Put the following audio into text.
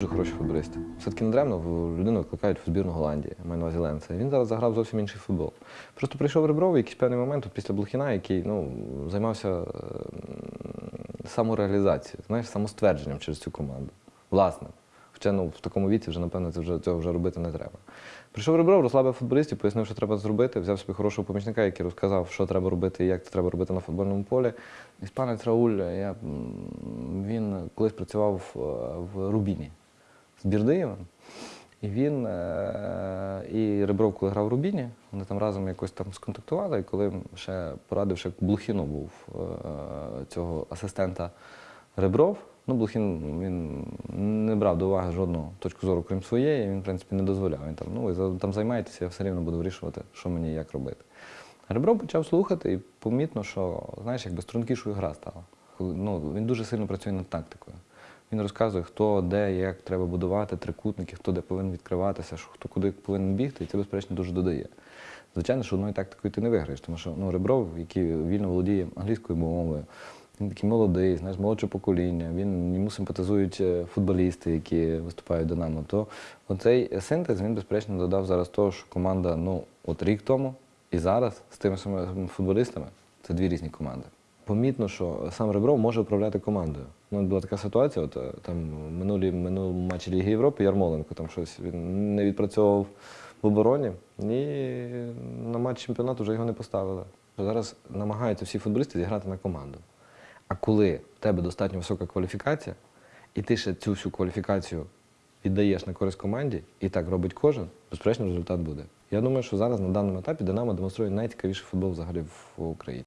Дуже хороші футболісти. Все-таки не даремно людину викликають в збірну Голландії, маю на увазі Ленца. Він зараз заграв зовсім інший футбол. Просто прийшов Ребров якийсь певний момент от після Блохіна, який ну, займався е, самореалізацією, знаєш, самоствердженням через цю команду. Власне. Хоча ну, в такому віці вже, напевно, це вже, цього вже робити не треба. Прийшов Ребров, розслабив футболістів, пояснив, що треба зробити, взяв собі хорошого помічника, який розказав, що треба робити і як це треба робити на футбольному полі. Іспанець Рауль, я, він колись працював в, в Рубіні з Бірдиєвим. І він е, і Ребров, коли грав в Рубіні, вони там разом якось там сконтактували, і коли ще порадив, ще Блухіну був е, цього асистента Ребров. Ну, Блухін він не брав до уваги жодну точку зору, крім своєї, він, в принципі, не дозволяв. Він там, ну, ви там займаєтеся, я все рівно буду вирішувати, що мені і як робити. Ребров почав слухати, і помітно, що, знаєш, якби стрункішою гра стала. Ну, він дуже сильно працює над тактикою. Він розказує, хто де, як треба будувати трикутники, хто де повинен відкриватися, хто куди повинен бігти, і це, безперечно, дуже додає. Звичайно, що одною тактикою ти не виграєш, тому що ну, Ребров, який вільно володіє англійською мовою, він такий молодий, знаєш, молодше покоління, він, йому симпатизують е, футболісти, які виступають Динамо. То оцей синтез він, безперечно, додав зараз того, що команда ну, от рік тому і зараз з тими самими футболістами це дві різні команди. Помітно, що сам Ребров може управляти командою. Ну, була така ситуація, от е, там минулі, минулому матчі Ліги Європи Ярмоленко там щось він не відпрацьовував в обороні, і на матч чемпіонату вже його не поставили. Зараз намагаються всі футболісти зіграти на команду. А коли в тебе достатньо висока кваліфікація, і ти ще цю всю кваліфікацію віддаєш на користь команді, і так робить кожен, безперечно, результат буде. Я думаю, що зараз на даному етапі Динамо демонструє найцікавіший футбол взагалі в Україні.